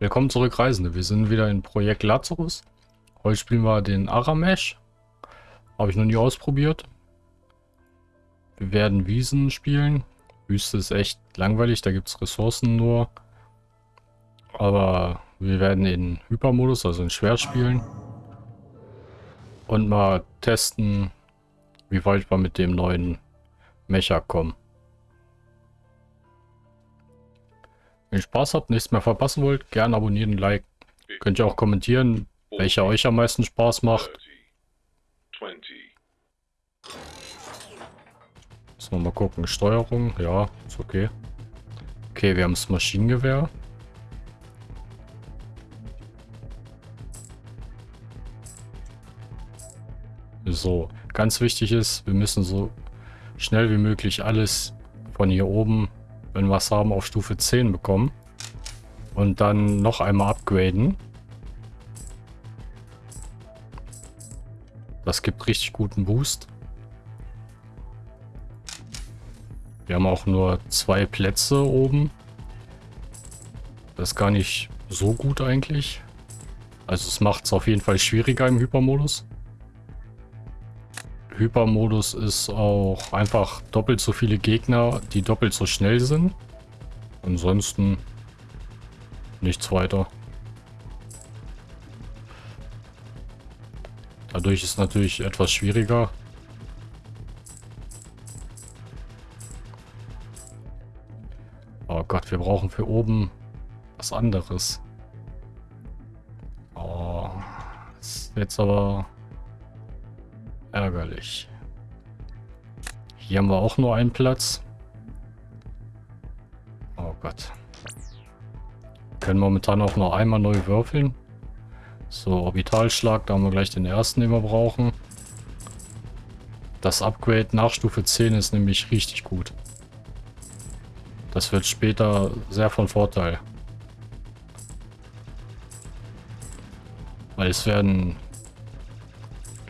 Willkommen zurück, Reisende. Wir sind wieder in Projekt Lazarus. Heute spielen wir den Aramesh. Habe ich noch nie ausprobiert. Wir werden Wiesen spielen. Wüste ist echt langweilig, da gibt es Ressourcen nur. Aber wir werden in Hypermodus, also in Schwer spielen. Und mal testen, wie weit wir mit dem neuen Mecha kommen. Wenn ihr Spaß habt, nichts mehr verpassen wollt, gerne abonnieren, liken. Könnt ihr auch kommentieren, welcher euch am meisten Spaß macht. Müssen wir mal gucken. Steuerung, ja, ist okay. Okay, wir haben das Maschinengewehr. So, ganz wichtig ist, wir müssen so schnell wie möglich alles von hier oben wenn wir was haben, auf Stufe 10 bekommen. Und dann noch einmal upgraden. Das gibt richtig guten Boost. Wir haben auch nur zwei Plätze oben. Das ist gar nicht so gut eigentlich. Also es macht es auf jeden Fall schwieriger im Hypermodus. Hypermodus ist auch einfach doppelt so viele Gegner, die doppelt so schnell sind. Ansonsten nichts weiter. Dadurch ist natürlich etwas schwieriger. Oh Gott, wir brauchen für oben was anderes. Oh, ist jetzt aber Ärgerlich. Hier haben wir auch nur einen Platz. Oh Gott. Wir können momentan auch noch einmal neu würfeln. So, Orbitalschlag, da haben wir gleich den ersten, den wir brauchen. Das Upgrade nach Stufe 10 ist nämlich richtig gut. Das wird später sehr von Vorteil. Weil es werden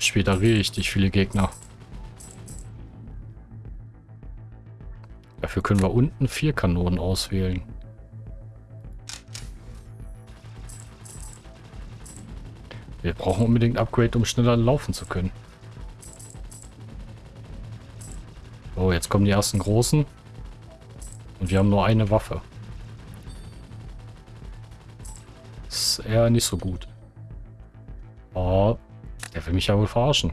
später richtig viele Gegner. Dafür können wir unten vier Kanonen auswählen. Wir brauchen unbedingt Upgrade, um schneller laufen zu können. Oh, jetzt kommen die ersten großen. Und wir haben nur eine Waffe. Das ist eher nicht so gut. Will mich ja wohl verarschen.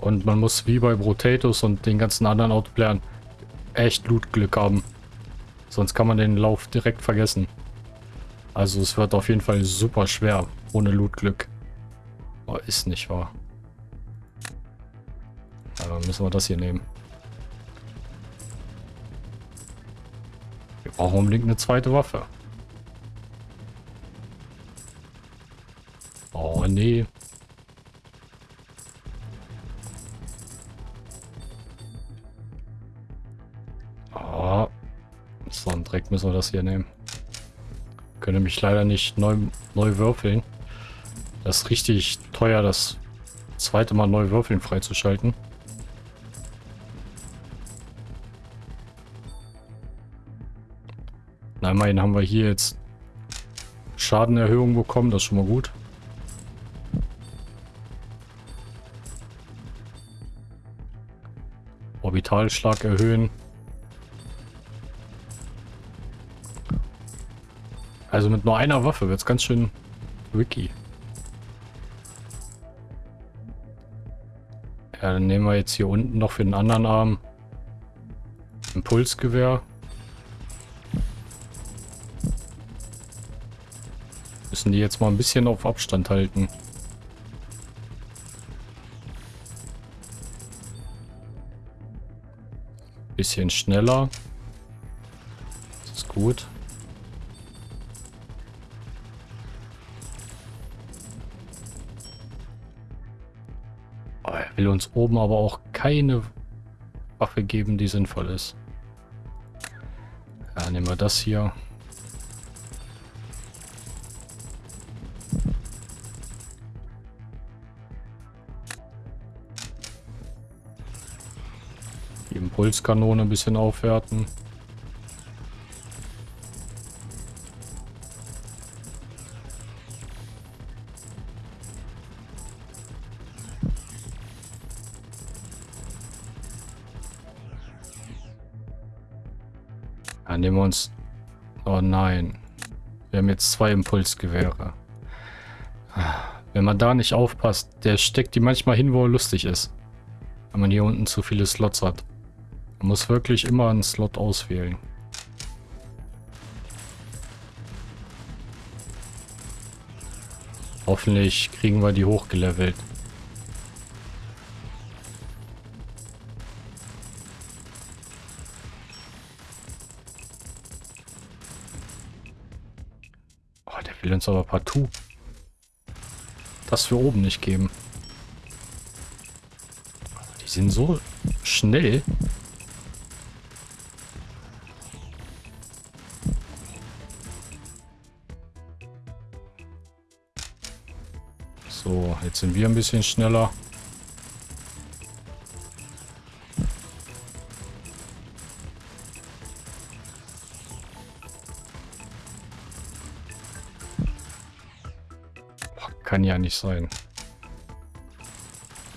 Und man muss wie bei Brotatus und den ganzen anderen Autoplayern echt Lootglück haben. Sonst kann man den Lauf direkt vergessen. Also es wird auf jeden Fall super schwer ohne Lootglück. Oh, ist nicht wahr. Ja, dann müssen wir das hier nehmen. Wir brauchen unbedingt eine zweite Waffe. Oh, nee. Oh. So ein Dreck müssen wir das hier nehmen. Können mich leider nicht neu, neu würfeln. Das ist richtig teuer, das zweite Mal neu würfeln freizuschalten. Na, immerhin haben wir hier jetzt Schadenerhöhung bekommen, das ist schon mal gut. Orbitalschlag erhöhen. Also mit nur einer Waffe wird es ganz schön wiki. Ja, dann nehmen wir jetzt hier unten noch für den anderen Arm Impulsgewehr. Müssen die jetzt mal ein bisschen auf Abstand halten. Bisschen schneller. Das ist gut. Oh, er will uns oben aber auch keine Waffe geben, die sinnvoll ist. Ja, nehmen wir das hier. Pulskanone ein bisschen aufwerten. Dann nehmen wir uns... Oh nein. Wir haben jetzt zwei Impulsgewehre. Wenn man da nicht aufpasst, der steckt die manchmal hin, wo er lustig ist. Wenn man hier unten zu viele Slots hat. Man muss wirklich immer einen Slot auswählen. Hoffentlich kriegen wir die hochgelevelt. Oh, der will uns aber partout das für oben nicht geben. Die sind so schnell. Sind wir ein bisschen schneller. kann ja nicht sein.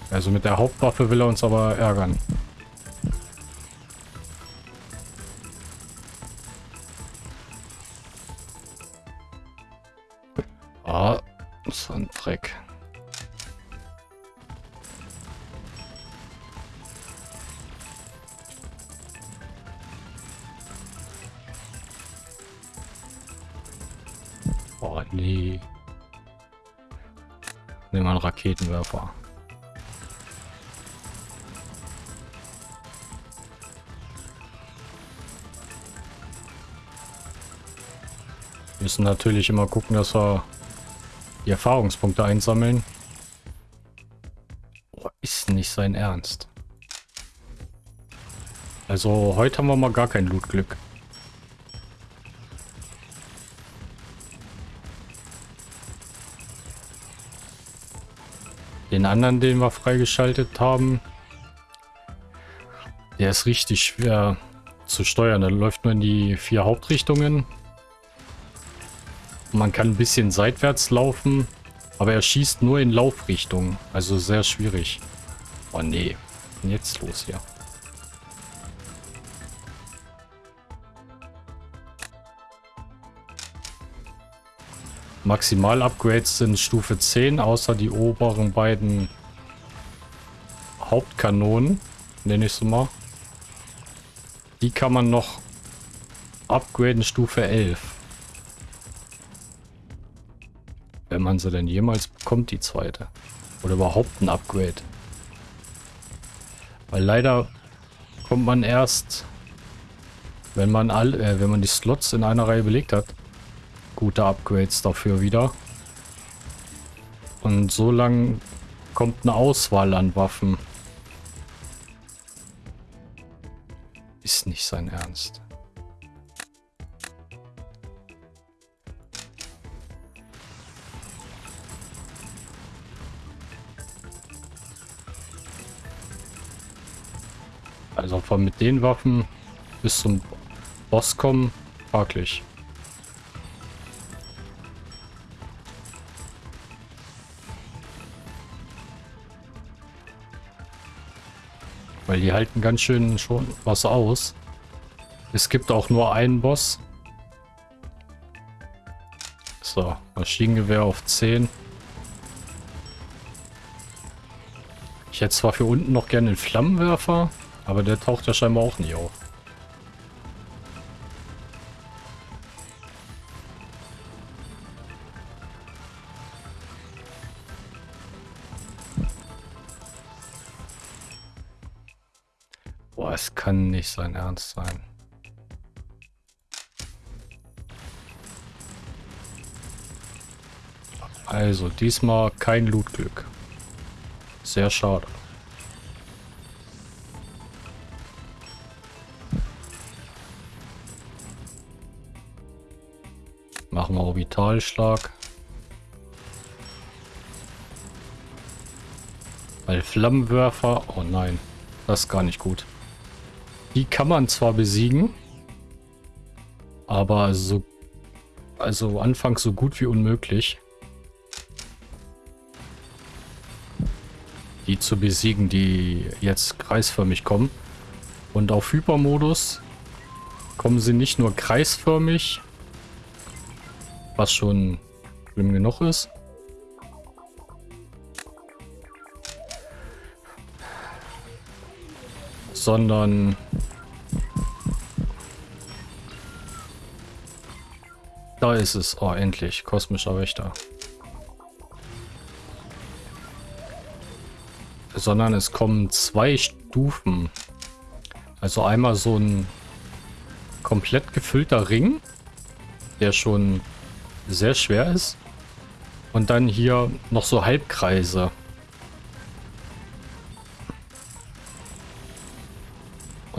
Also mit der Hauptwaffe will er uns aber ärgern. Nehmen wir einen Raketenwerfer. Wir müssen natürlich immer gucken, dass wir die Erfahrungspunkte einsammeln. Oh, ist nicht sein Ernst. Also heute haben wir mal gar kein Lootglück. Den anderen, den wir freigeschaltet haben, der ist richtig schwer zu steuern. Der läuft nur in die vier Hauptrichtungen. Man kann ein bisschen seitwärts laufen, aber er schießt nur in Laufrichtung. Also sehr schwierig. Oh nee, jetzt los hier? Maximal-Upgrades sind Stufe 10, außer die oberen beiden Hauptkanonen, nenne ich so mal. Die kann man noch upgraden Stufe 11. Wenn man sie denn jemals bekommt, die zweite. Oder überhaupt ein Upgrade. Weil leider kommt man erst, wenn man all, äh, wenn man die Slots in einer Reihe belegt hat, gute Upgrades dafür wieder. Und so lang kommt eine Auswahl an Waffen. Ist nicht sein Ernst. Also von mit den Waffen bis zum Boss kommen, fraglich. Weil die halten ganz schön schon was aus. Es gibt auch nur einen Boss. So, Maschinengewehr auf 10. Ich hätte zwar für unten noch gerne einen Flammenwerfer, aber der taucht ja scheinbar auch nie auf. Nicht sein Ernst sein. Also, diesmal kein Lootglück. Sehr schade. Machen wir Orbitalschlag. Weil Flammenwerfer... Oh nein, das ist gar nicht gut. Die kann man zwar besiegen, aber so, also anfangs so gut wie unmöglich. Die zu besiegen, die jetzt kreisförmig kommen. Und auf Hypermodus kommen sie nicht nur kreisförmig, was schon schlimm genug ist, sondern da ist es. Oh, endlich. Kosmischer Wächter. Sondern es kommen zwei Stufen. Also einmal so ein komplett gefüllter Ring, der schon sehr schwer ist. Und dann hier noch so Halbkreise.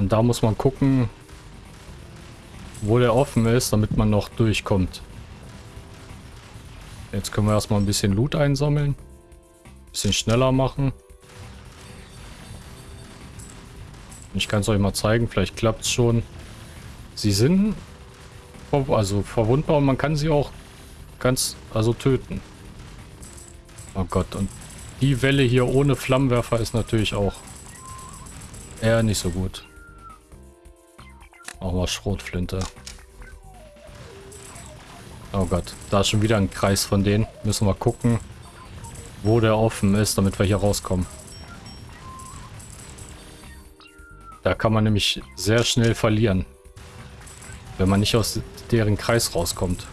Und da muss man gucken, wo der offen ist, damit man noch durchkommt. Jetzt können wir erstmal ein bisschen Loot einsammeln. Ein bisschen schneller machen. Ich kann es euch mal zeigen, vielleicht klappt es schon. Sie sind also verwundbar und man kann sie auch ganz, also töten. Oh Gott, und die Welle hier ohne Flammenwerfer ist natürlich auch eher nicht so gut. Schrotflinte. Oh Gott, da ist schon wieder ein Kreis von denen. Müssen wir gucken, wo der offen ist, damit wir hier rauskommen. Da kann man nämlich sehr schnell verlieren, wenn man nicht aus deren Kreis rauskommt.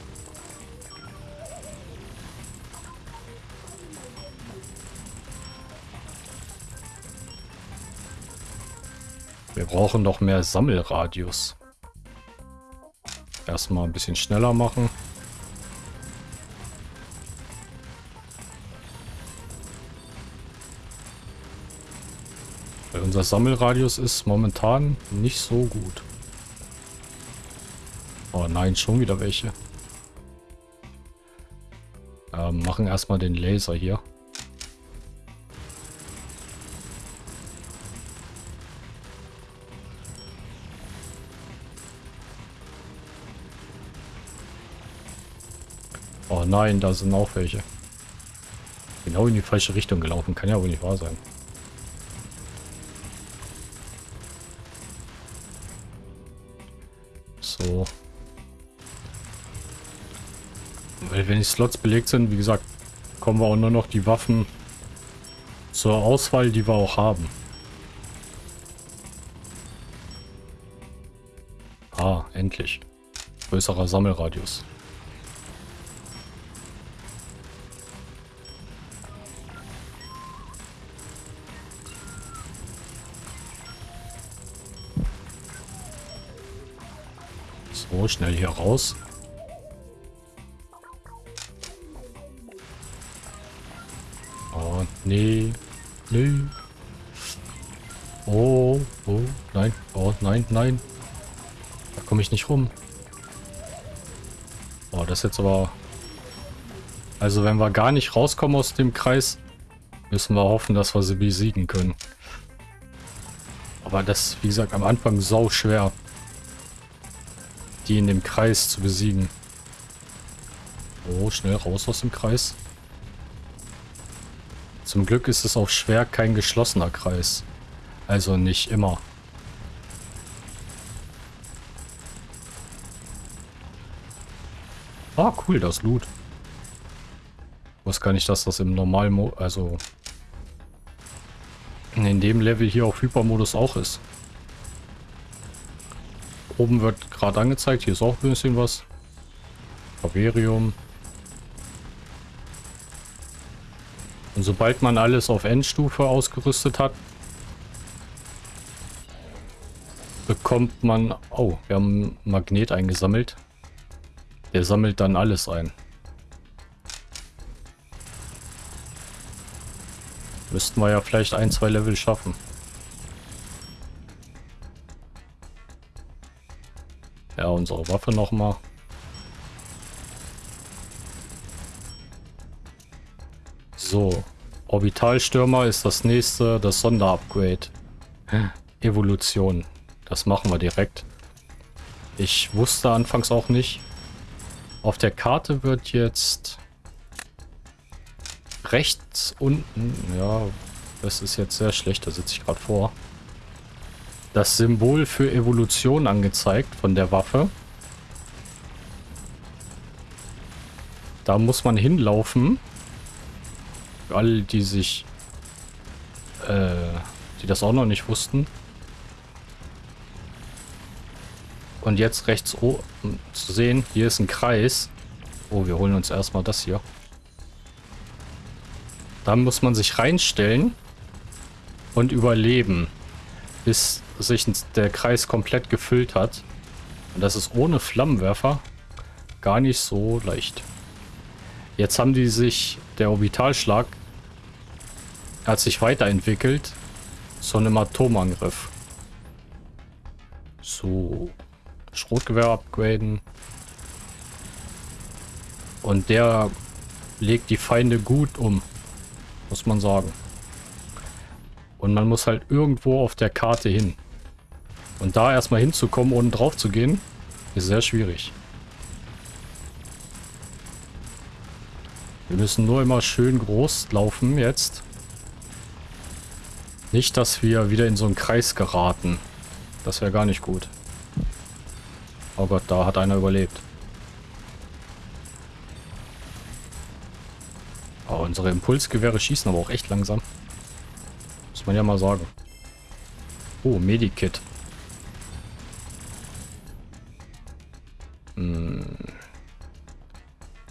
Wir brauchen noch mehr Sammelradius. Erstmal ein bisschen schneller machen. Weil unser Sammelradius ist momentan nicht so gut. Oh nein, schon wieder welche. Ähm, machen erstmal den Laser hier. Nein, da sind auch welche. Genau in die falsche Richtung gelaufen. Kann ja wohl nicht wahr sein. So. Weil wenn die Slots belegt sind, wie gesagt, kommen wir auch nur noch die Waffen zur Auswahl, die wir auch haben. Ah, endlich. Größerer Sammelradius. Schnell hier raus. Oh, nee. Nee. Oh, oh, nein. Oh, nein, nein. Da komme ich nicht rum. Oh, das ist jetzt aber... Also wenn wir gar nicht rauskommen aus dem Kreis, müssen wir hoffen, dass wir sie besiegen können. Aber das, wie gesagt, am Anfang sau schwer die in dem Kreis zu besiegen. Oh, schnell raus aus dem Kreis. Zum Glück ist es auch schwer kein geschlossener Kreis. Also nicht immer. Ah, cool, das Loot. Ich wusste gar nicht, dass das im Normalmodus, also in dem Level hier auf Hypermodus auch ist. Oben wird gerade angezeigt. Hier ist auch ein bisschen was. Faverium. Und sobald man alles auf Endstufe ausgerüstet hat, bekommt man... Oh, wir haben einen Magnet eingesammelt. Der sammelt dann alles ein. Müssten wir ja vielleicht ein, zwei Level schaffen. Ja, unsere Waffe nochmal. So. Orbitalstürmer ist das nächste, das Sonderupgrade. Evolution. Das machen wir direkt. Ich wusste anfangs auch nicht. Auf der Karte wird jetzt rechts unten, ja, das ist jetzt sehr schlecht, da sitze ich gerade vor, das Symbol für Evolution angezeigt von der Waffe. Da muss man hinlaufen. Für alle, die sich, äh, die das auch noch nicht wussten. Und jetzt rechts oben zu sehen, hier ist ein Kreis. Oh, wir holen uns erstmal das hier. Da muss man sich reinstellen und überleben, bis sich der Kreis komplett gefüllt hat. Und das ist ohne Flammenwerfer gar nicht so leicht. Jetzt haben die sich, der Orbitalschlag hat sich weiterentwickelt zu einem Atomangriff. So, Schrotgewehr upgraden. Und der legt die Feinde gut um, muss man sagen. Und man muss halt irgendwo auf der Karte hin. Und da erstmal hinzukommen, ohne drauf zu gehen, ist sehr schwierig. Wir müssen nur immer schön groß laufen jetzt. Nicht, dass wir wieder in so einen Kreis geraten. Das wäre gar nicht gut. Oh Gott, da hat einer überlebt. Oh, unsere Impulsgewehre schießen aber auch echt langsam. Muss man ja mal sagen. Oh, Medikit. Hm.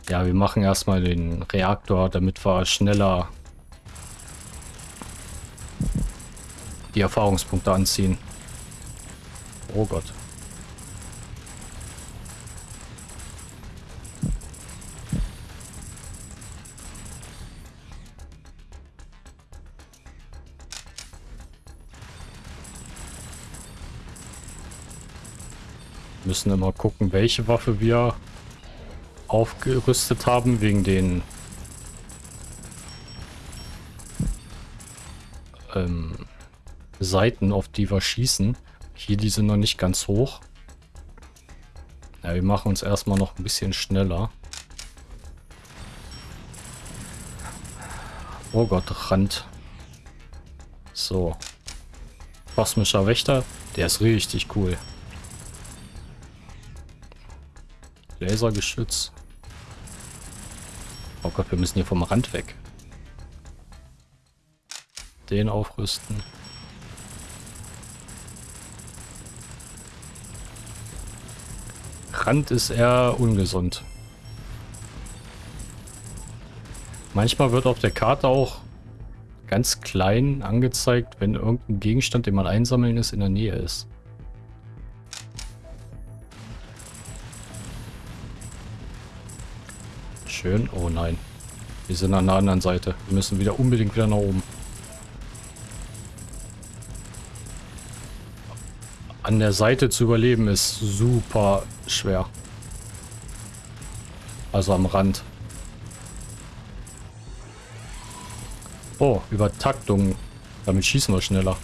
Ja, wir machen erstmal den Reaktor, damit wir schneller die Erfahrungspunkte anziehen. Oh Gott. Müssen immer gucken, welche Waffe wir aufgerüstet haben, wegen den ähm, Seiten, auf die wir schießen. Hier, die sind noch nicht ganz hoch. Ja, wir machen uns erstmal noch ein bisschen schneller. Oh Gott, Rand. So. Kosmischer Wächter, der ist richtig cool. Lasergeschütz. Oh Gott, wir müssen hier vom Rand weg. Den aufrüsten. Rand ist eher ungesund. Manchmal wird auf der Karte auch ganz klein angezeigt, wenn irgendein Gegenstand, den man einsammeln ist, in der Nähe ist. Schön. Oh nein. Wir sind an der anderen Seite. Wir müssen wieder unbedingt wieder nach oben. An der Seite zu überleben ist super schwer. Also am Rand. Oh, Übertaktung. Damit schießen wir schneller.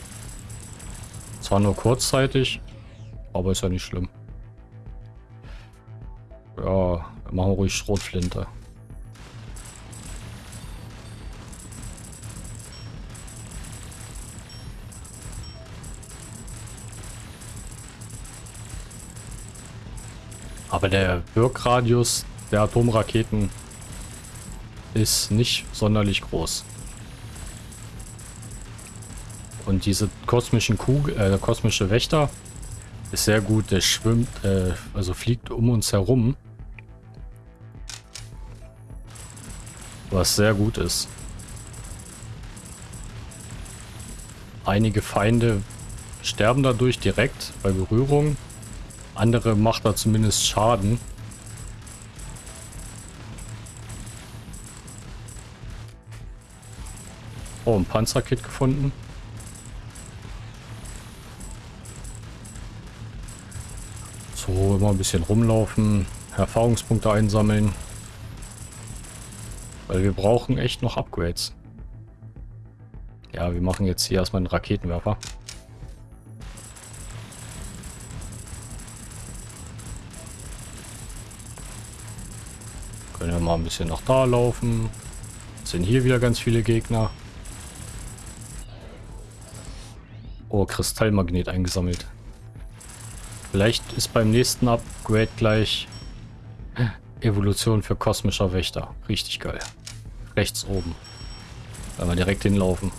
Zwar nur kurzzeitig, aber ist ja nicht schlimm. Ja, machen wir ruhig Schrotflinte. Aber der Wirkradius der Atomraketen ist nicht sonderlich groß. Und diese kosmischen Kugel, äh, kosmische Wächter ist sehr gut. Der schwimmt, äh, also fliegt um uns herum. Was sehr gut ist. Einige Feinde sterben dadurch direkt bei Berührung. Andere macht er zumindest Schaden. Oh, ein Panzerkit gefunden. So, immer ein bisschen rumlaufen, Erfahrungspunkte einsammeln. Weil wir brauchen echt noch Upgrades. Ja, wir machen jetzt hier erstmal einen Raketenwerfer. Ein bisschen nach da laufen. Sind hier wieder ganz viele Gegner. Oh, Kristallmagnet eingesammelt. Vielleicht ist beim nächsten Upgrade gleich Evolution für kosmischer Wächter. Richtig geil. Rechts oben. Wenn wir direkt hinlaufen.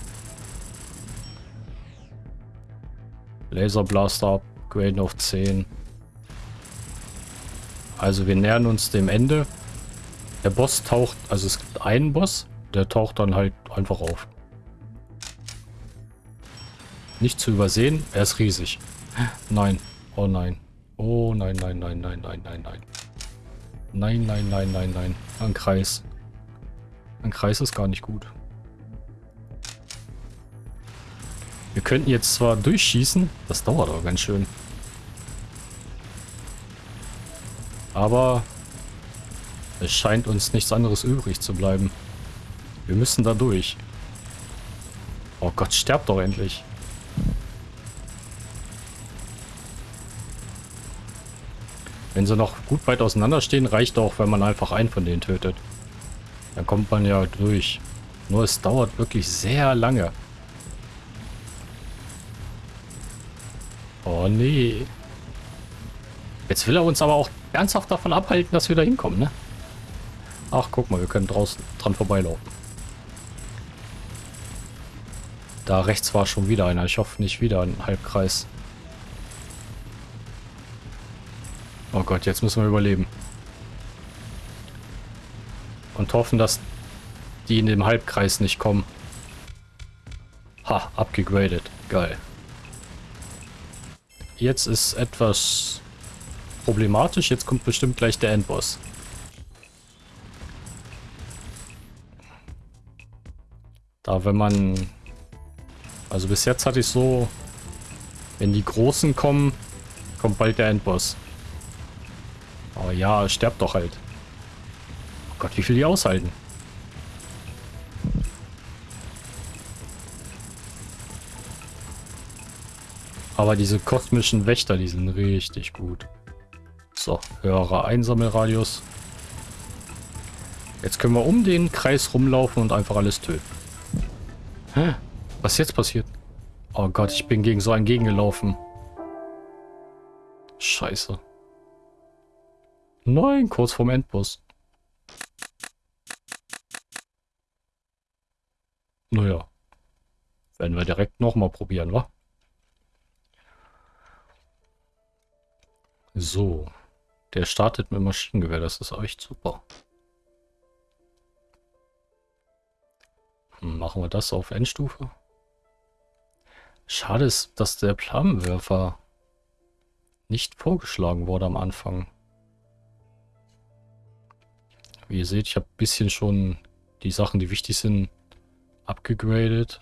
Laserblaster upgraden auf 10. Also wir nähern uns dem Ende. Der Boss taucht, also es gibt einen Boss, der taucht dann halt einfach auf. Nicht zu übersehen, er ist riesig. Nein, oh nein. Oh nein, nein, nein, nein, nein, nein, nein. Nein, nein, nein, nein, nein. Ein Kreis. Ein Kreis ist gar nicht gut. Wir könnten jetzt zwar durchschießen, das dauert aber ganz schön. Aber es scheint uns nichts anderes übrig zu bleiben. Wir müssen da durch. Oh Gott, sterbt doch endlich. Wenn sie noch gut weit auseinander stehen, reicht auch, wenn man einfach einen von denen tötet. Dann kommt man ja durch. Nur es dauert wirklich sehr lange. Oh nee. Jetzt will er uns aber auch ernsthaft davon abhalten, dass wir da hinkommen, ne? Ach, guck mal, wir können draußen dran vorbeilaufen. Da rechts war schon wieder einer. Ich hoffe nicht wieder ein Halbkreis. Oh Gott, jetzt müssen wir überleben. Und hoffen, dass die in dem Halbkreis nicht kommen. Ha, abgegradet. Geil. Jetzt ist etwas problematisch. Jetzt kommt bestimmt gleich der Endboss. Da, wenn man... Also bis jetzt hatte ich so... Wenn die Großen kommen, kommt bald der Endboss. Aber ja, sterbt doch halt. Oh Gott, wie viel die aushalten. Aber diese kosmischen Wächter, die sind richtig gut. So, höherer Einsammelradius. Jetzt können wir um den Kreis rumlaufen und einfach alles töten. Was ist jetzt passiert? Oh Gott, ich bin gegen so einen gegengelaufen. Scheiße. Nein, kurz vorm Endboss. Naja. Werden wir direkt nochmal probieren, wa? So. Der startet mit Maschinengewehr, das ist echt super. Machen wir das auf Endstufe? Schade ist, dass der Flammenwerfer nicht vorgeschlagen wurde am Anfang. Wie ihr seht, ich habe ein bisschen schon die Sachen, die wichtig sind, abgegradet.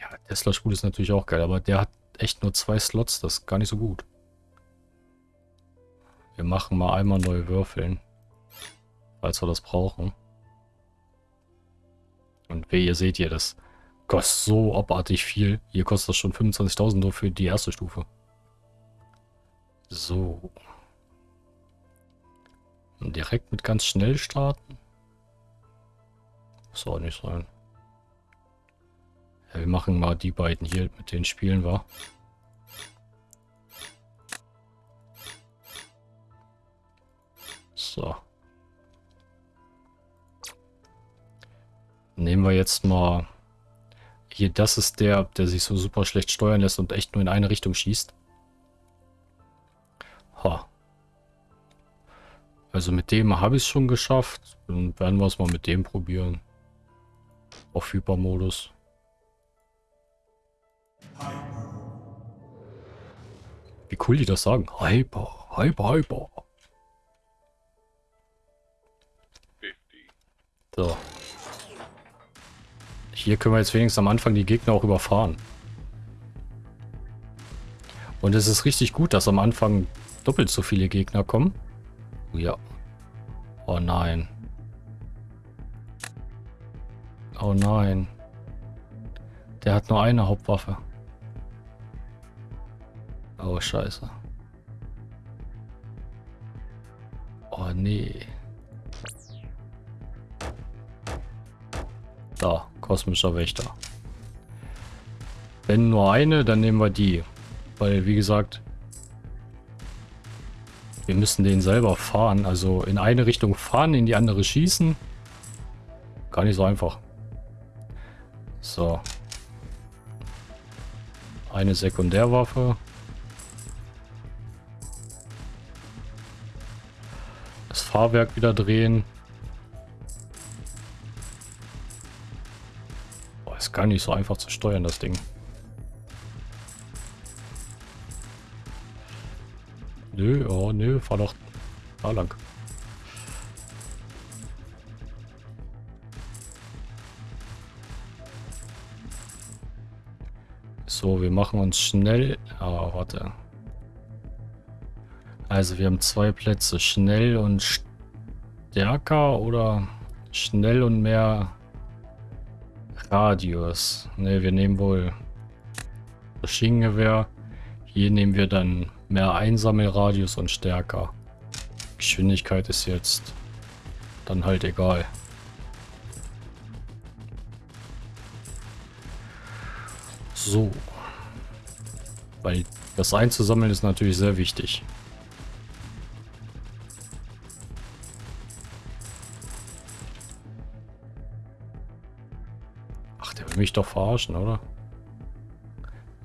Ja, Tesla-Spul ist natürlich auch geil, aber der hat echt nur zwei Slots, das ist gar nicht so gut. Wir machen mal einmal neue Würfeln, falls wir das brauchen. Und wie ihr seht hier, das kostet so abartig viel. Hier kostet das schon 25.000 nur für die erste Stufe. So. Direkt mit ganz schnell starten? Muss auch nicht sein. Ja, wir machen mal die beiden hier mit den Spielen, war. Nehmen wir jetzt mal... Hier, das ist der, der sich so super schlecht steuern lässt und echt nur in eine Richtung schießt. Ha. Also mit dem habe ich es schon geschafft. Dann werden wir es mal mit dem probieren. Auf Hypermodus. Wie cool die das sagen. Hyper, Hyper, Hyper. So. Hier können wir jetzt wenigstens am Anfang die Gegner auch überfahren. Und es ist richtig gut, dass am Anfang doppelt so viele Gegner kommen. Ja. Oh nein. Oh nein. Der hat nur eine Hauptwaffe. Oh, scheiße. Oh, Oh, nee. Da, kosmischer Wächter. Wenn nur eine, dann nehmen wir die. Weil, wie gesagt, wir müssen den selber fahren. Also in eine Richtung fahren, in die andere schießen. Gar nicht so einfach. So. Eine Sekundärwaffe. Das Fahrwerk wieder drehen. Gar nicht so einfach zu steuern, das Ding. Nö, oh nö, fahr doch da lang. So, wir machen uns schnell... Ah, warte. Also wir haben zwei Plätze. Schnell und stärker oder schnell und mehr Radius. Ne, wir nehmen wohl Maschinengewehr. Hier nehmen wir dann mehr Einsammelradius und stärker. Geschwindigkeit ist jetzt dann halt egal. So. Weil das einzusammeln ist natürlich sehr wichtig. Mich doch verarschen, oder?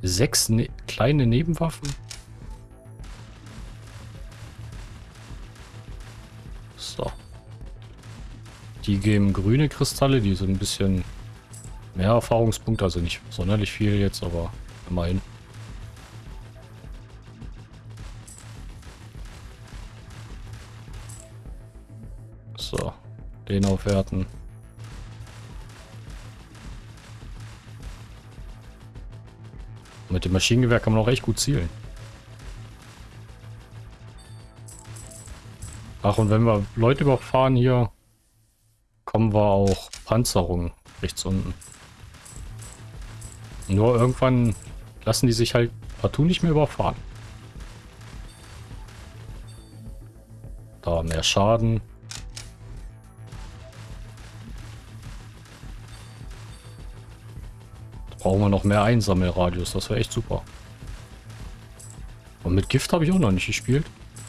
Sechs ne kleine Nebenwaffen? So. Die geben grüne Kristalle, die sind ein bisschen mehr Erfahrungspunkte, also nicht sonderlich viel jetzt, aber immerhin. So, den aufwerten. Dem Maschinengewehr kann man auch echt gut zielen. Ach, und wenn wir Leute überfahren hier, kommen wir auch Panzerung rechts unten. Nur irgendwann lassen die sich halt partout nicht mehr überfahren. Da mehr Schaden. Brauchen wir noch mehr Einsammelradius. Das wäre echt super. Und mit Gift habe ich auch noch nicht gespielt.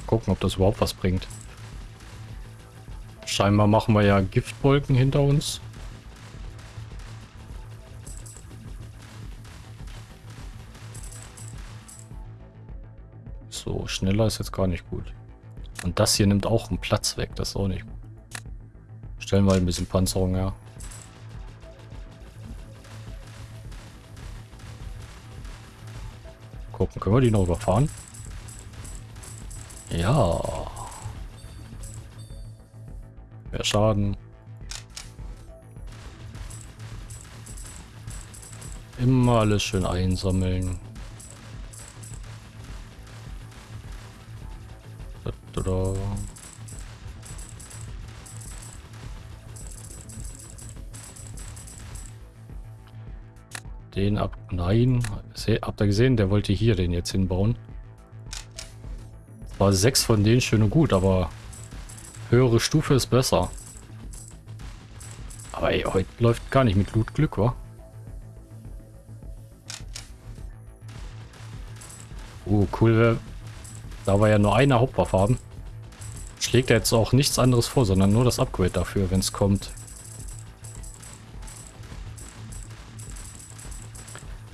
Gucken, ob das überhaupt was bringt. Scheinbar machen wir ja Giftwolken hinter uns. So, schneller ist jetzt gar nicht gut. Und das hier nimmt auch einen Platz weg. Das ist auch nicht gut. Stellen wir ein bisschen Panzerung her. Gucken, können wir die noch überfahren? Ja. Mehr Schaden. Immer alles schön einsammeln. Da. Den ab... Nein. Habt ihr gesehen? Der wollte hier den jetzt hinbauen. War sechs von denen schön und gut, aber höhere Stufe ist besser. Aber ey, heute läuft gar nicht mit Loot-Glück, wa? Oh, cool. Da wir ja nur eine Hauptwaffe haben, schlägt er jetzt auch nichts anderes vor, sondern nur das Upgrade dafür, wenn es kommt.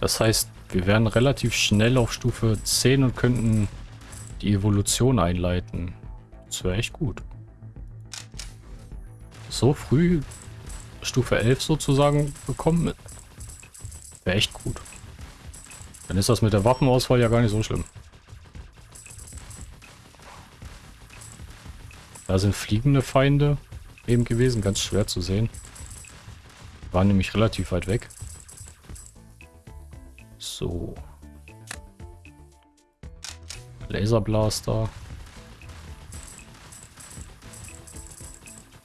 Das heißt, wir wären relativ schnell auf Stufe 10 und könnten die Evolution einleiten. Das wäre echt gut. So früh Stufe 11 sozusagen bekommen, wäre echt gut. Dann ist das mit der Waffenauswahl ja gar nicht so schlimm. Da sind fliegende Feinde eben gewesen, ganz schwer zu sehen. Waren nämlich relativ weit weg. So. Laserblaster.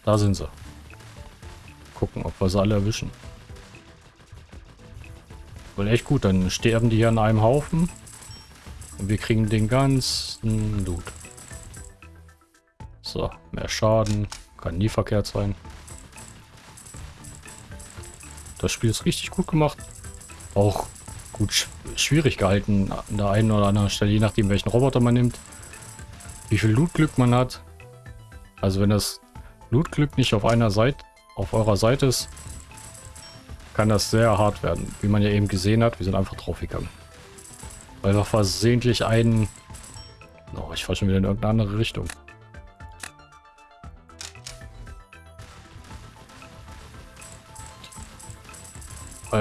Da sind sie. Gucken, ob wir sie alle erwischen. Wohl echt gut, dann sterben die hier an einem Haufen. Und wir kriegen den ganzen Loot. So, mehr Schaden. Kann nie verkehrt sein. Das Spiel ist richtig gut gemacht. Auch gut sch schwierig gehalten an der einen oder anderen Stelle, je nachdem welchen Roboter man nimmt. Wie viel Lootglück man hat. Also wenn das Lootglück nicht auf einer Seite, auf eurer Seite ist, kann das sehr hart werden. Wie man ja eben gesehen hat, wir sind einfach draufgegangen. Weil wir versehentlich einen... Oh, ich fahre schon wieder in irgendeine andere Richtung.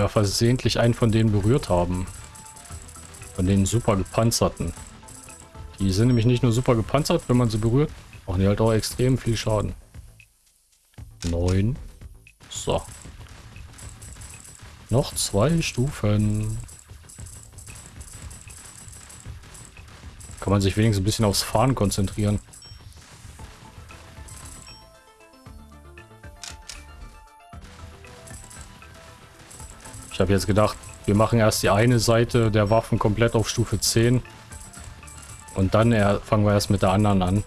Wir versehentlich einen von denen berührt haben. Von den super gepanzerten. Die sind nämlich nicht nur super gepanzert, wenn man sie berührt, machen die halt auch extrem viel Schaden. 9. So. Noch zwei Stufen. Kann man sich wenigstens ein bisschen aufs Fahren konzentrieren. Habe jetzt gedacht, wir machen erst die eine Seite der Waffen komplett auf Stufe 10. Und dann fangen wir erst mit der anderen an.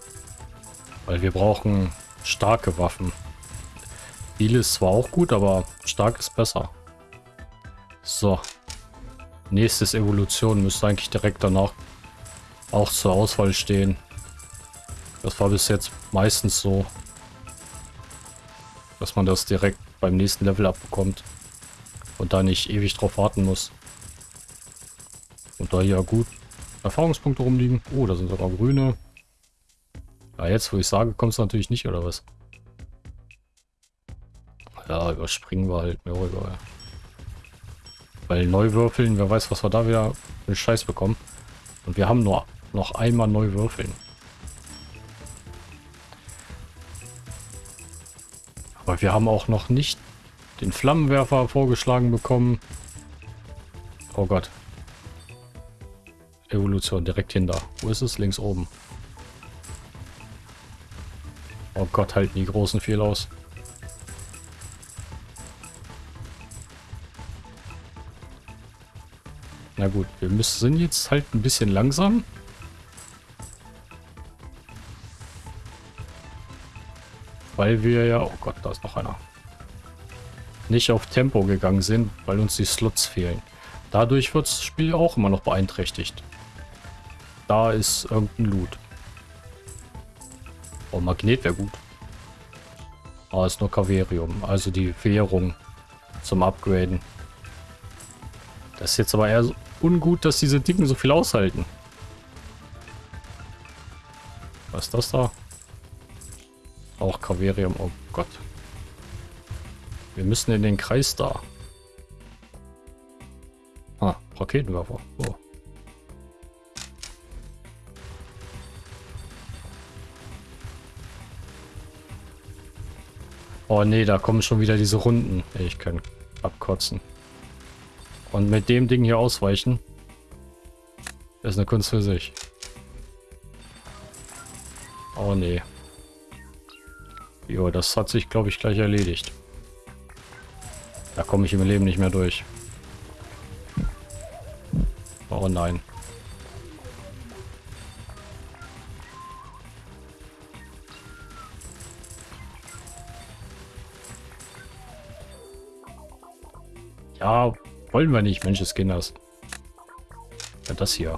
Weil wir brauchen starke Waffen. Viel ist zwar auch gut, aber stark ist besser. So. Nächstes Evolution müsste eigentlich direkt danach auch zur Auswahl stehen. Das war bis jetzt meistens so, dass man das direkt beim nächsten Level abbekommt und da nicht ewig drauf warten muss. Und da hier gut Erfahrungspunkte rumliegen. Oh, da sind sogar grüne. Ja, jetzt wo ich sage, kommt es natürlich nicht, oder was? Ja, überspringen wir halt, mir auch egal. Weil neu würfeln, wer weiß, was wir da wieder für einen Scheiß bekommen. Und wir haben nur noch einmal neu würfeln. Aber wir haben auch noch nicht den Flammenwerfer vorgeschlagen bekommen. Oh Gott. Evolution direkt hinter. Wo ist es? Links oben. Oh Gott, halten die großen viel aus. Na gut, wir müssen jetzt halt ein bisschen langsam. Weil wir ja... Oh Gott, da ist noch einer. Nicht auf Tempo gegangen sind, weil uns die Slots fehlen. Dadurch wird das Spiel auch immer noch beeinträchtigt. Da ist irgendein Loot. Oh, Magnet wäre gut. Ah, ist nur Kaverium. Also die Währung zum Upgraden. Das ist jetzt aber eher ungut, dass diese Dicken so viel aushalten. Was ist das da? Auch Kaverium. Oh Gott. Wir müssen in den Kreis da. Ah, Raketenwerfer. Oh. Oh nee, da kommen schon wieder diese Runden. Ich kann abkotzen. Und mit dem Ding hier ausweichen, ist eine Kunst für sich. Oh nee. Jo, das hat sich, glaube ich, gleich erledigt. Da komme ich im Leben nicht mehr durch. Oh nein. Ja, wollen wir nicht, Mensch des Kinders. Ja, das hier.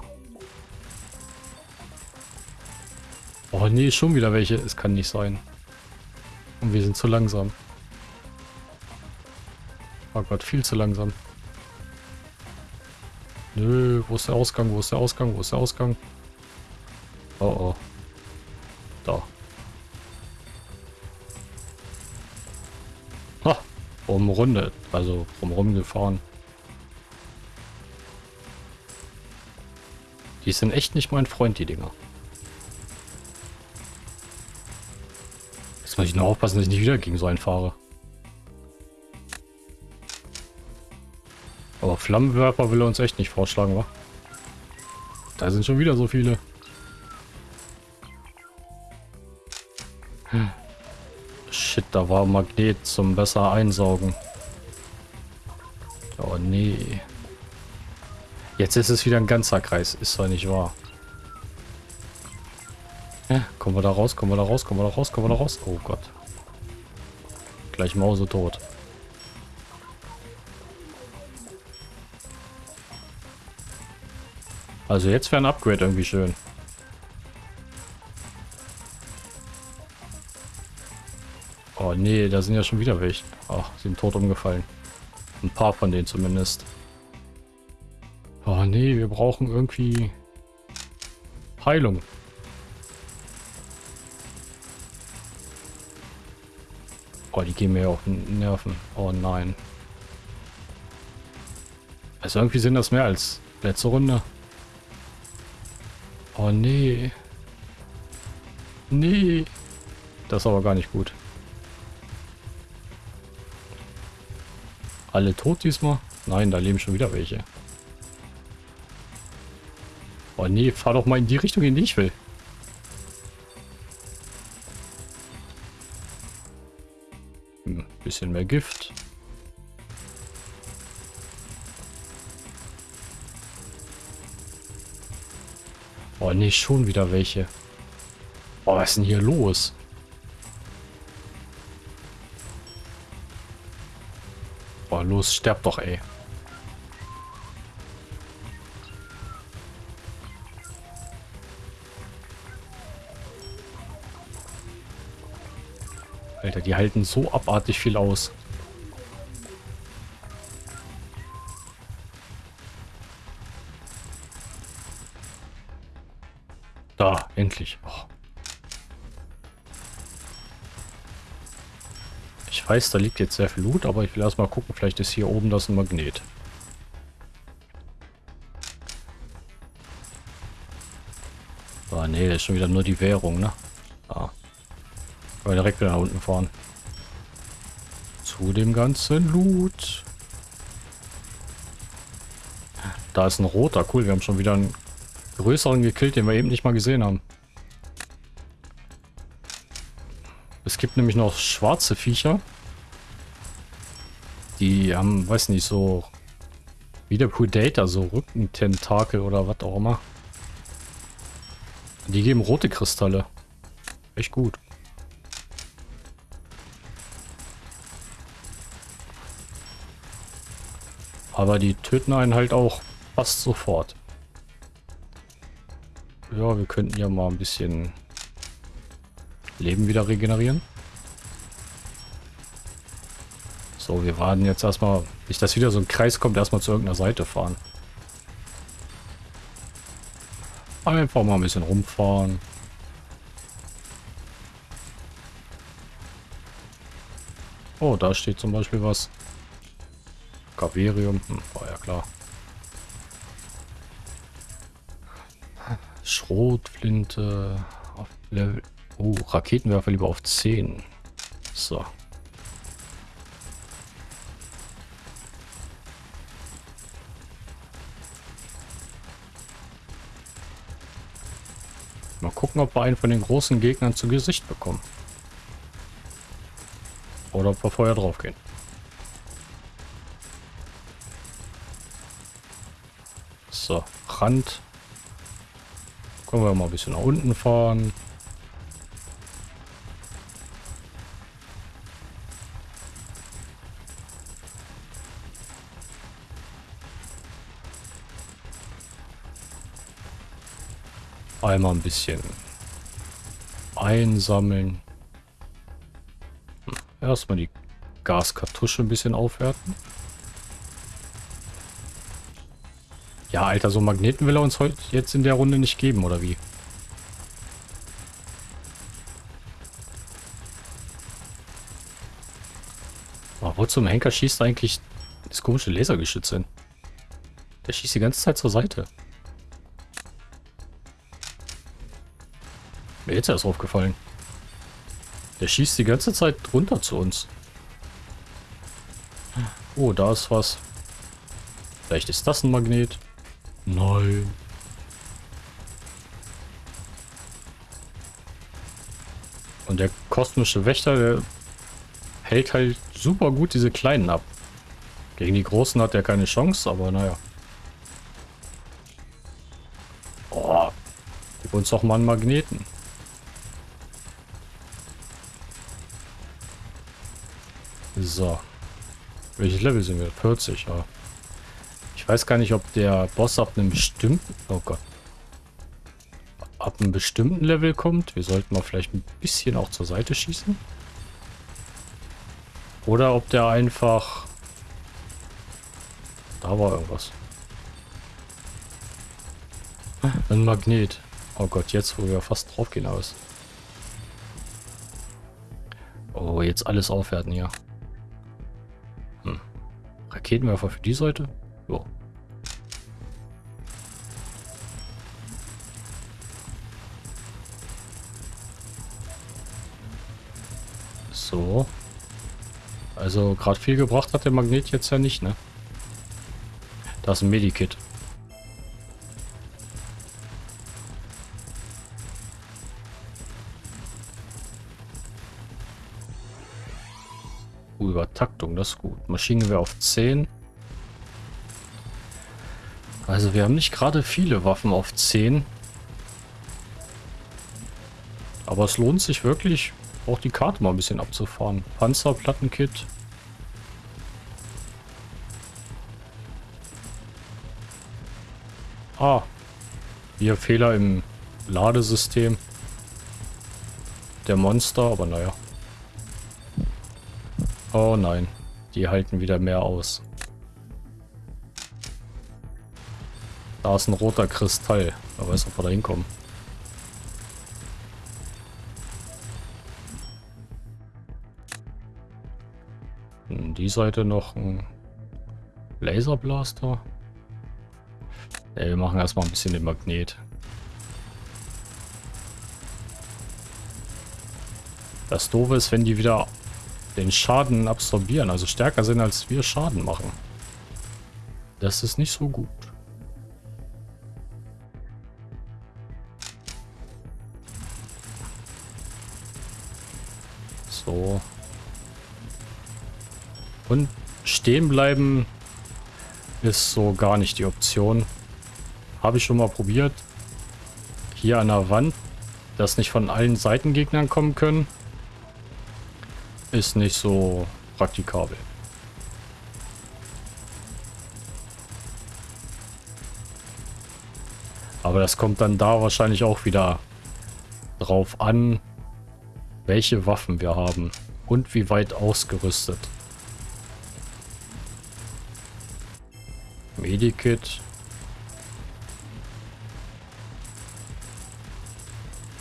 Oh nee, schon wieder welche. Es kann nicht sein. Und wir sind zu langsam. Oh Gott, viel zu langsam. Nö, wo ist der Ausgang? Wo ist der Ausgang? Wo ist der Ausgang? Oh oh. Da. Ha! Umrundet. Also drumherum gefahren. Die sind echt nicht mein Freund, die Dinger. Jetzt muss ich nur aufpassen, dass ich nicht wieder gegen so einen fahre. Flammenwerfer will er uns echt nicht vorschlagen, wa? Da sind schon wieder so viele. Hm. Shit, da war Magnet zum besser einsaugen. Oh nee. Jetzt ist es wieder ein ganzer Kreis. Ist zwar nicht wahr. Ja, kommen wir da raus, kommen wir da raus, kommen wir da raus, kommen wir da raus. Oh Gott. Gleich Mause tot. Also jetzt wäre ein Upgrade irgendwie schön. Oh nee, da sind ja schon wieder welche. Ach, sind tot umgefallen. Ein paar von denen zumindest. Oh nee, wir brauchen irgendwie Heilung. Oh, die gehen mir auf den Nerven. Oh nein. Also irgendwie sind das mehr als letzte Runde. Oh nee. Nee. Das ist aber gar nicht gut. Alle tot diesmal? Nein, da leben schon wieder welche. Oh nee, fahr doch mal in die Richtung, in die ich will. Hm, bisschen mehr Gift. Oh nee, schon wieder welche. Oh, was ist denn hier los? Boah, los, sterb doch, ey. Alter, die halten so abartig viel aus. Weiß, da liegt jetzt sehr viel Loot, aber ich will erstmal gucken, vielleicht ist hier oben das ein Magnet. Ah, nee, das ist schon wieder nur die Währung, ne? Ah. Können wir direkt wieder nach unten fahren. Zu dem ganzen Loot. Da ist ein roter. Cool, wir haben schon wieder einen größeren gekillt, den wir eben nicht mal gesehen haben. Es gibt nämlich noch schwarze Viecher. Die haben, weiß nicht, so wie der Predator, so Rückententakel oder was auch immer. Die geben rote Kristalle. Echt gut. Aber die töten einen halt auch fast sofort. Ja, wir könnten ja mal ein bisschen Leben wieder regenerieren. So, wir warten jetzt erstmal, bis das wieder so ein Kreis kommt, erstmal zu irgendeiner Seite fahren. Einfach mal ein bisschen rumfahren. Oh, da steht zum Beispiel was. Gaverium. Hm, war ja klar. Schrotflinte. Auf Level. Oh, Raketenwerfer lieber auf 10. So. Gucken, ob wir einen von den großen Gegnern zu Gesicht bekommen. Oder ob wir vorher drauf gehen. So, Rand. Können wir mal ein bisschen nach unten fahren. Einmal ein bisschen einsammeln. Erstmal die Gaskartusche ein bisschen aufwerten. Ja, Alter, so Magneten will er uns heute jetzt in der Runde nicht geben, oder wie? Aber wo zum Henker schießt eigentlich das komische Lasergeschütz hin? Der schießt die ganze Zeit zur Seite. Mir jetzt erst aufgefallen. Der schießt die ganze Zeit runter zu uns. Oh, da ist was. Vielleicht ist das ein Magnet. Nein. Und der kosmische Wächter, der hält halt super gut diese Kleinen ab. Gegen die Großen hat er keine Chance, aber naja. Oh, gib uns doch mal einen Magneten. So. Welches Level sind wir? 40, ja. Ich weiß gar nicht, ob der Boss ab einem bestimmten... Oh Gott. Ab einem bestimmten Level kommt. Wir sollten mal vielleicht ein bisschen auch zur Seite schießen. Oder ob der einfach... Da war irgendwas. Ein Magnet. Oh Gott, jetzt wo wir fast drauf gehen aus. Oh, jetzt alles aufwerten hier. Hm. Raketenwerfer für die Seite? Jo. So. Also gerade viel gebracht hat der Magnet jetzt ja nicht, ne? Da ist ein Medikit. Das ist gut. Maschinengewehr auf 10. Also wir haben nicht gerade viele Waffen auf 10. Aber es lohnt sich wirklich, auch die Karte mal ein bisschen abzufahren. Panzerplattenkit. Ah. Hier Fehler im Ladesystem. Der Monster, aber naja. Oh nein. Die halten wieder mehr aus. Da ist ein roter Kristall. Wer weiß, ob wir da hinkommen. Hm, die Seite noch ein Laserblaster. Ja, wir machen erstmal ein bisschen den Magnet. Das Doofe ist, wenn die wieder den Schaden absorbieren, also stärker sind, als wir Schaden machen. Das ist nicht so gut. So. Und stehen bleiben ist so gar nicht die Option. Habe ich schon mal probiert. Hier an der Wand, dass nicht von allen Seitengegnern kommen können ist nicht so praktikabel. Aber das kommt dann da wahrscheinlich auch wieder drauf an, welche Waffen wir haben und wie weit ausgerüstet. Medikit.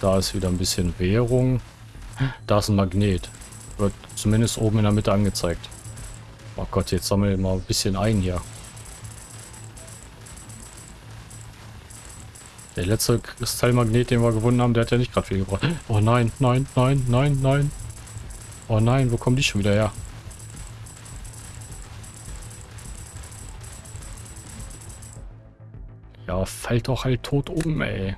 Da ist wieder ein bisschen Währung. Da ist ein Magnet. Wird zumindest oben in der Mitte angezeigt. Oh Gott, jetzt sammeln wir mal ein bisschen ein hier. Der letzte Kristallmagnet, den wir gewonnen haben, der hat ja nicht gerade viel gebracht. Oh nein, nein, nein, nein, nein. Oh nein, wo kommen die schon wieder her? Ja, fällt doch halt tot um, ey.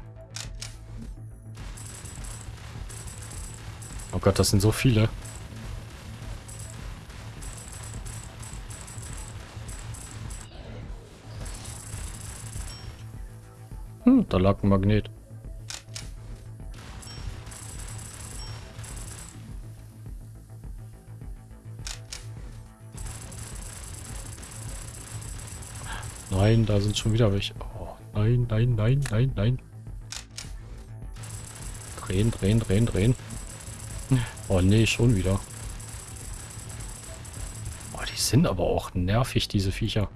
Oh Gott, das sind so viele. Da lag ein Magnet. Nein, da sind schon wieder welche. Oh, nein, nein, nein, nein, nein. Drehen, drehen, drehen, drehen. Oh nee, schon wieder. Oh, die sind aber auch nervig, diese Viecher.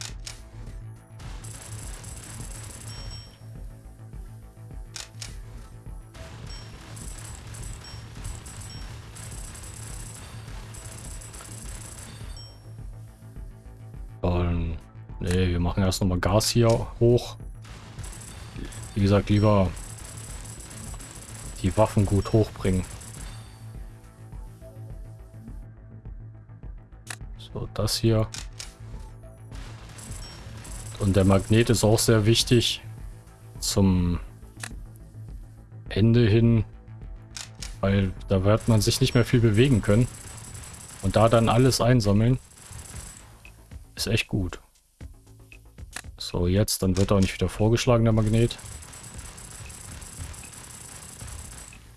Erst nochmal Gas hier hoch. Wie gesagt, lieber die Waffen gut hochbringen. So, das hier. Und der Magnet ist auch sehr wichtig zum Ende hin, weil da wird man sich nicht mehr viel bewegen können. Und da dann alles einsammeln, ist echt gut. So, jetzt, dann wird auch nicht wieder vorgeschlagen, der Magnet.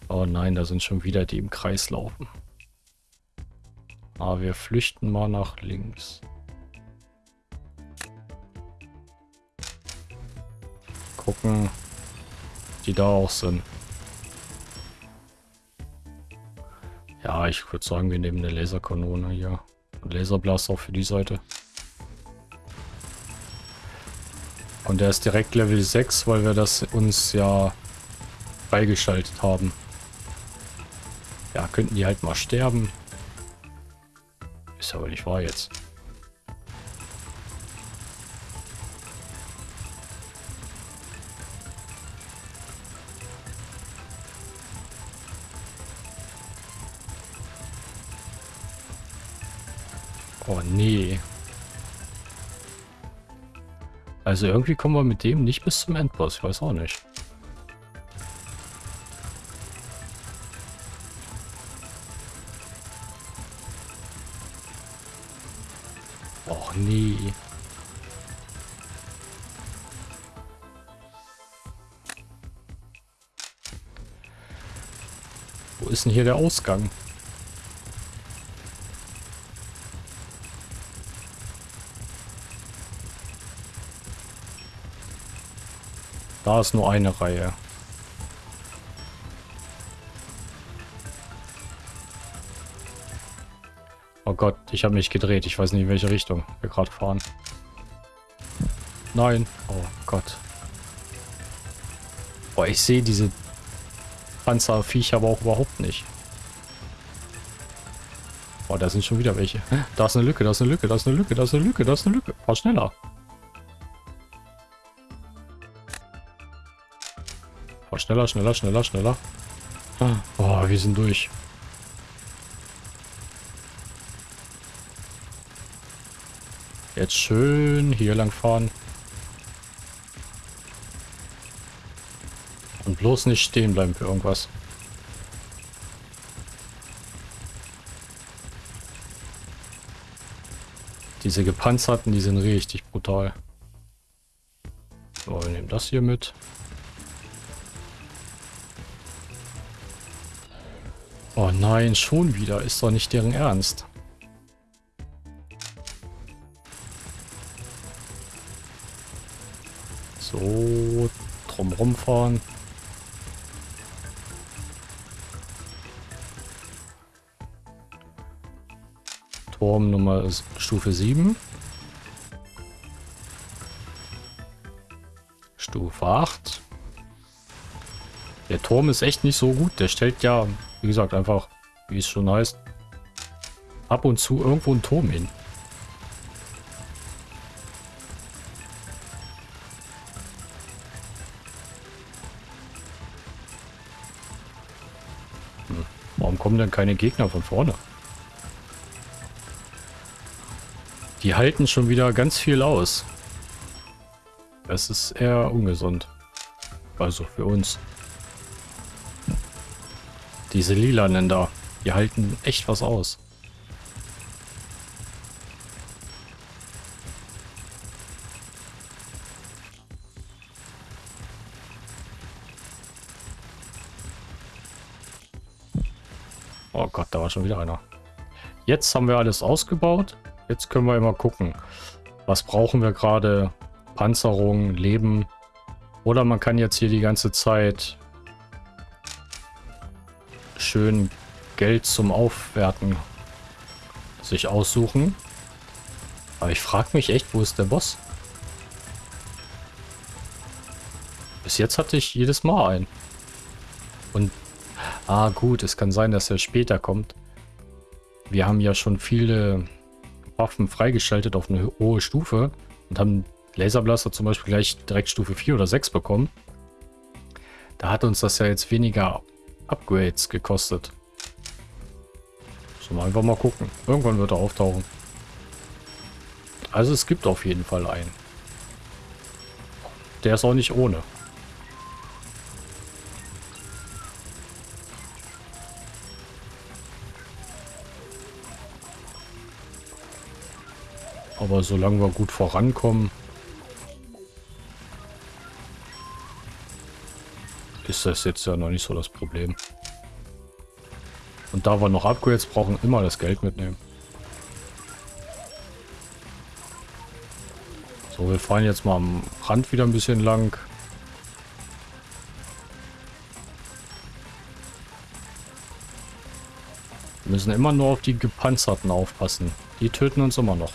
Oh nein, da sind schon wieder die im Kreis laufen. Aber wir flüchten mal nach links. Gucken, die da auch sind. Ja, ich würde sagen, wir nehmen eine Laserkanone hier. Und Laserblaster auch für die Seite. Und der ist direkt Level 6, weil wir das uns ja freigeschaltet haben. Ja, könnten die halt mal sterben. Ist aber nicht wahr jetzt. Also irgendwie kommen wir mit dem nicht bis zum Endboss. Ich weiß auch nicht. Och nee. Wo ist denn hier der Ausgang? Da ist nur eine Reihe. Oh Gott, ich habe mich gedreht. Ich weiß nicht, in welche Richtung wir gerade fahren. Nein. Oh Gott. Boah, ich sehe diese Panzerviecher aber auch überhaupt nicht. Oh, da sind schon wieder welche. Da ist eine Lücke, da ist eine Lücke, da ist eine Lücke, da ist eine Lücke, da ist eine Lücke. Fahr schneller. Schneller, schneller, schneller, schneller. Oh, wir sind durch. Jetzt schön hier lang fahren. Und bloß nicht stehen bleiben für irgendwas. Diese gepanzerten, die sind richtig brutal. So, wir nehmen das hier mit. Oh nein, schon wieder. Ist doch nicht deren Ernst. So, drumrum fahren. Turm Nummer Stufe 7. Stufe 8. Der Turm ist echt nicht so gut. Der stellt ja wie gesagt, einfach, wie es schon heißt, ab und zu irgendwo einen Turm hin. Hm. Warum kommen denn keine Gegner von vorne? Die halten schon wieder ganz viel aus. Das ist eher ungesund. Also für uns. Diese lilanen da, die halten echt was aus. Oh Gott, da war schon wieder einer. Jetzt haben wir alles ausgebaut. Jetzt können wir immer gucken, was brauchen wir gerade. Panzerung, Leben. Oder man kann jetzt hier die ganze Zeit schön Geld zum Aufwerten sich aussuchen. Aber ich frage mich echt, wo ist der Boss? Bis jetzt hatte ich jedes Mal einen. Und, ah gut, es kann sein, dass er später kommt. Wir haben ja schon viele Waffen freigeschaltet auf eine hohe Stufe und haben Laserblaster zum Beispiel gleich direkt Stufe 4 oder 6 bekommen. Da hat uns das ja jetzt weniger Upgrades gekostet. Sollen wir einfach mal gucken. Irgendwann wird er auftauchen. Also es gibt auf jeden Fall einen. Der ist auch nicht ohne. Aber solange wir gut vorankommen, ist jetzt ja noch nicht so das Problem. Und da wir noch Upgrades brauchen, immer das Geld mitnehmen. So, wir fahren jetzt mal am Rand wieder ein bisschen lang. Wir müssen immer nur auf die Gepanzerten aufpassen. Die töten uns immer noch.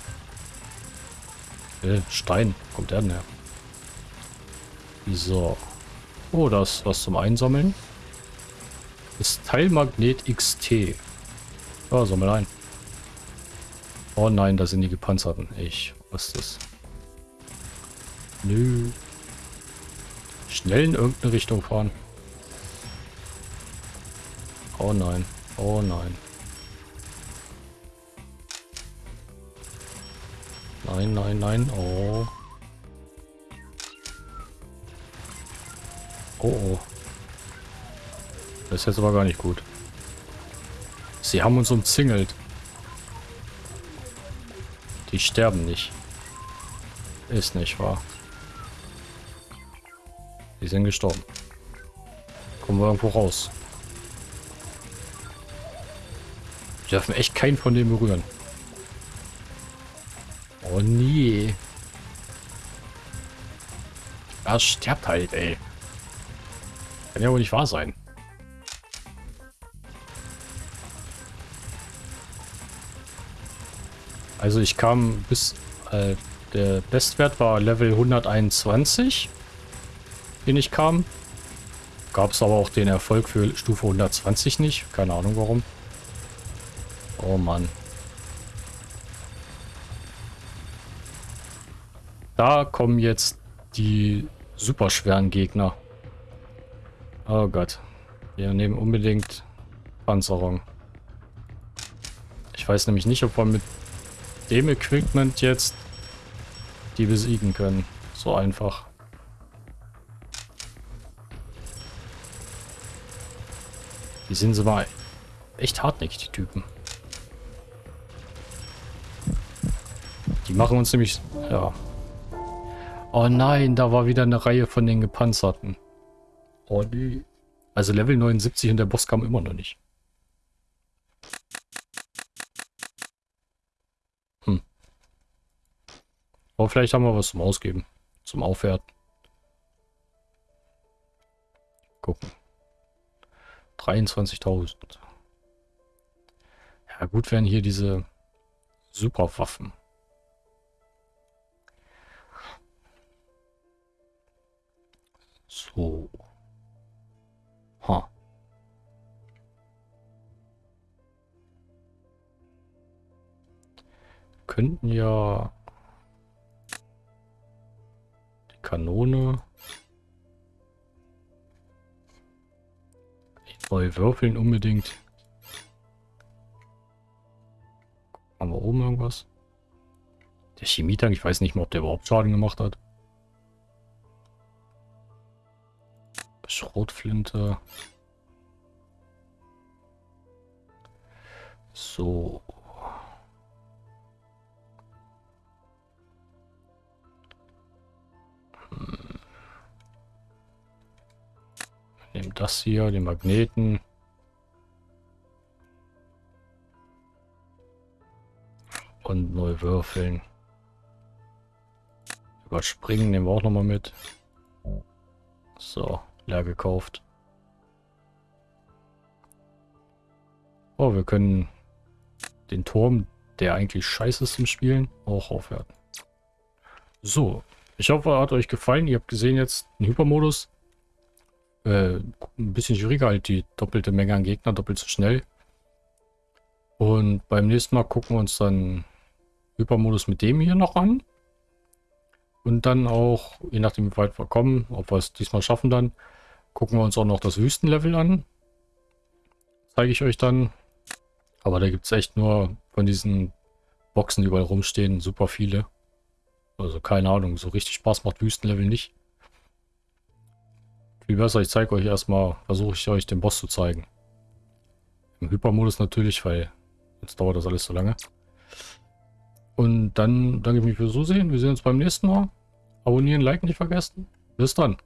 Äh, Stein. Kommt der denn her? So. Oh, das ist was zum Einsammeln. Das Teilmagnet XT. Oh, sammel ein. Oh nein, da sind die Gepanzerten. Ich, was ist das? Nö. Schnell in irgendeine Richtung fahren. Oh nein. Oh nein. Nein, nein, nein. Oh. Oh, oh. Das ist jetzt aber gar nicht gut. Sie haben uns umzingelt. Die sterben nicht. Ist nicht wahr. Die sind gestorben. Kommen wir irgendwo raus. Wir dürfen echt keinen von denen berühren. Oh nee. Er stirbt halt, ey. Kann ja wohl nicht wahr sein. Also ich kam bis... Äh, der Bestwert war Level 121, den ich kam. Gab es aber auch den Erfolg für Stufe 120 nicht. Keine Ahnung warum. Oh Mann. Da kommen jetzt die super schweren Gegner. Oh Gott. Wir nehmen unbedingt Panzerung. Ich weiß nämlich nicht, ob wir mit dem Equipment jetzt die besiegen können. So einfach. Die sind so mal echt hartnäckig, die Typen. Die machen uns nämlich... Ja. Oh nein, da war wieder eine Reihe von den Gepanzerten. Oh nee. Also Level 79 und der Boss kam immer noch nicht. Hm. Aber vielleicht haben wir was zum Ausgeben. Zum Aufwerten. Gucken. 23.000. Ja gut wären hier diese Superwaffen. So. Könnten ja die Kanone neu würfeln unbedingt. Haben wir oben irgendwas? Der Chemietank, ich weiß nicht mal, ob der überhaupt Schaden gemacht hat. Schrotflinte. So. Nehmen das hier, den Magneten. Und neu würfeln. Überspringen nehmen wir auch nochmal mit. So leer gekauft. Oh, wir können den Turm, der eigentlich scheiße ist zum Spielen, auch aufwerten. So, ich hoffe, hat euch gefallen. Ihr habt gesehen jetzt den Hypermodus. Äh, ein bisschen schwieriger, halt die doppelte Menge an Gegner, doppelt so schnell. Und beim nächsten Mal gucken wir uns dann Hypermodus mit dem hier noch an. Und dann auch, je nachdem wie weit wir kommen, ob wir es diesmal schaffen dann, Gucken wir uns auch noch das Wüstenlevel an. Zeige ich euch dann. Aber da gibt es echt nur von diesen Boxen, die überall rumstehen, super viele. Also keine Ahnung, so richtig Spaß macht Wüstenlevel nicht. Viel besser, ich zeige euch erstmal, versuche ich euch den Boss zu zeigen. Im Hypermodus natürlich, weil jetzt dauert das alles so lange. Und dann danke ich mich fürs Zusehen. Wir sehen uns beim nächsten Mal. Abonnieren, liken nicht vergessen. Bis dann.